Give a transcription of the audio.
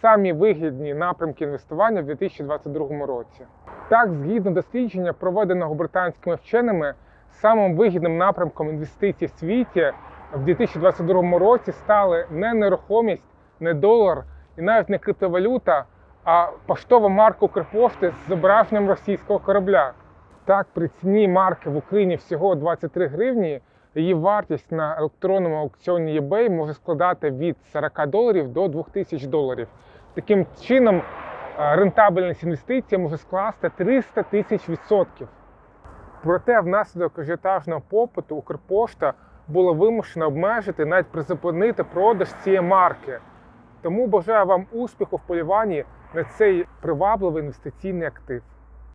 самі вигідні напрямки інвестування в 2022 році. Так, згідно дослідження, проведеного британськими вченими, самим вигідним напрямком інвестицій в світі в 2022 році стали не нерухомість, не долар і навіть не криптовалюта, а поштова марка Укрпошти з зображенням російського корабля. Так, при ціні марки в Україні всього 23 гривні, її вартість на електронному аукціоні eBay може складати від 40 доларів до 2000 доларів. Таким чином, е, рентабельність інвестицій може скласти 300 тисяч відсотків. Проте, внаслідок ажіотажного попиту Укрпошта була вимушена обмежити, навіть призупинити продаж цієї марки. Тому бажаю вам успіху в полюванні на цей привабливий інвестиційний актив.